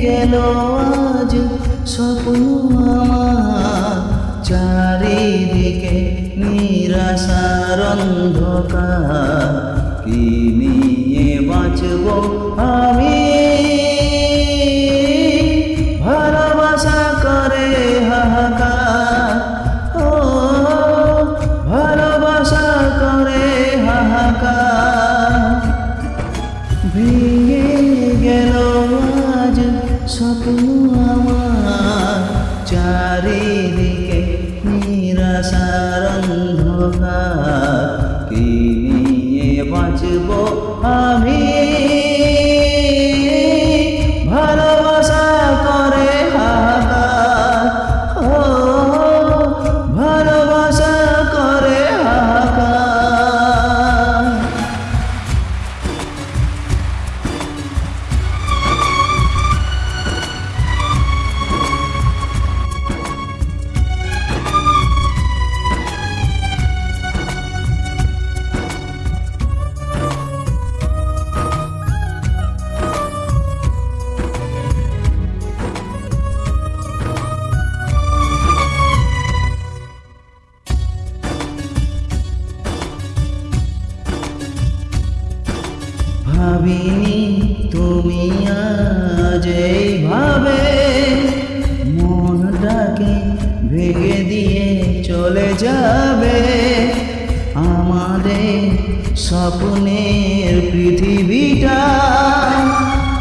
গেল আজ স্বপ্ন আমার। চারিদিকে নিরাশার অন্ধকার। কি নিয়ে বাঁচব আমি? ভেঙে গেল আজ স্বপ্ন আমার চারিদিকে নিরাশার অন্ধকার ভাবিনি তুমি আজ এইভাবে। মনটাকে ভেঙে দিয়ে চলে যাবে। আমাদের স্বপ্নের পৃথিবীটা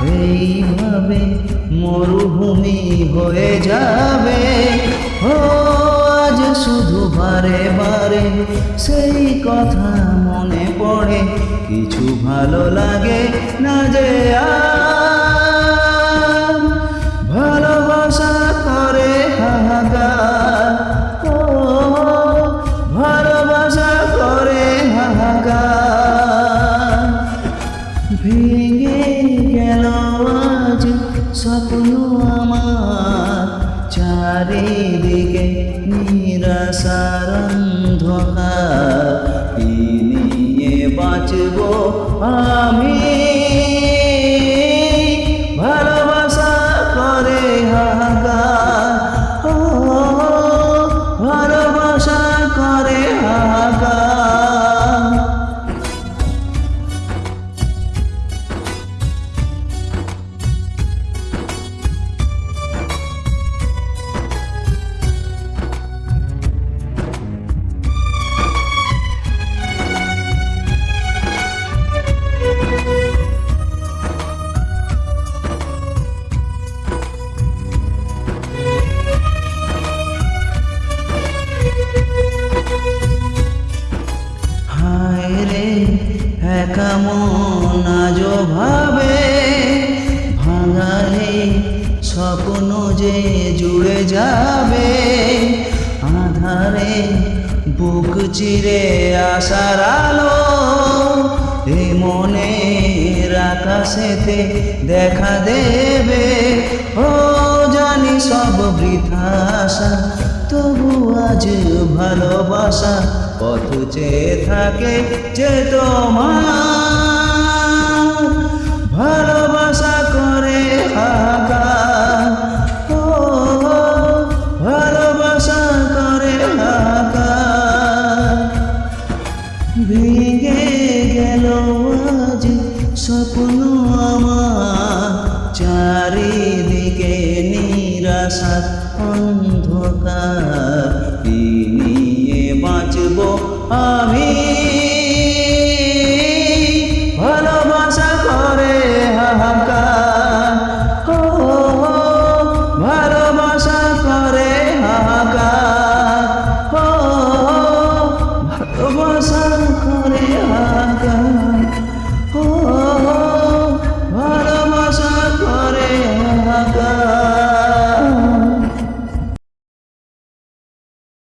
এইভাবে মরুভূমি হয়ে যাবে। ও, আজ শুধু বারে বারে সেই কথা কিছু ভালো লাগে না যে ভালোবাসা করে হাহাকার। ভালোবাসা করে হাহাকার। ভেঙে গেল আজ স্বপ্ন আমার। চারিদিকে নিরাশার অন্ধকার। বাঁচব আমি একা মন আজ ভাবে? ভাঙালে স্বপ্ন যে জুড়ে যাবে। আধারে বুক চিরে আসার আলো। এ মনের আকাশেতে দেখা দেবে। ও জানি সব বৃথা আশা তবু আজ ভালোবাসা পথ চেয়ে থাকে যে তোমার। ভালোবাসা করে ভালোবাসা করে হাহাকার ভেঙে গেল আজ স্বপ্ন আমার। চারিদিকে নিরাশা অন্ধকার নিয়ে বাঁচব আমি?